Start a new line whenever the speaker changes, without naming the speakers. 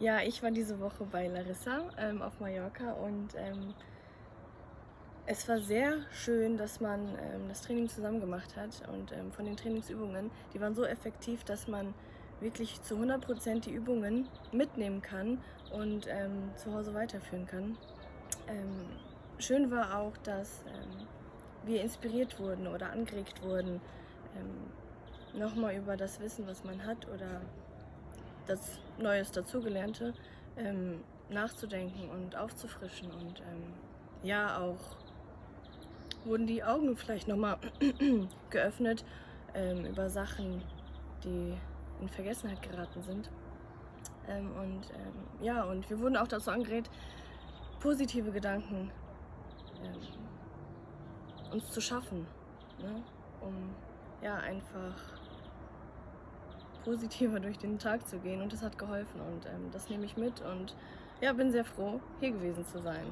Ja, ich war diese Woche bei Larissa ähm, auf Mallorca und ähm, es war sehr schön, dass man ähm, das Training zusammen gemacht hat und ähm, von den Trainingsübungen, die waren so effektiv, dass man wirklich zu 100% die Übungen mitnehmen kann und ähm, zu Hause weiterführen kann. Ähm, schön war auch, dass wir inspiriert wurden oder angeregt wurden, nochmal über das Wissen, was man hat oder das Neues dazugelernte ähm, nachzudenken und aufzufrischen und ähm, ja auch wurden die Augen vielleicht nochmal geöffnet ähm, über Sachen, die in Vergessenheit geraten sind. Ähm, und ähm, ja, und wir wurden auch dazu angeregt, positive Gedanken ähm, uns zu schaffen, ne? um ja einfach positiver durch den Tag zu gehen. Und das hat geholfen. Und ähm, das nehme ich mit. Und ja, bin sehr froh, hier gewesen zu sein.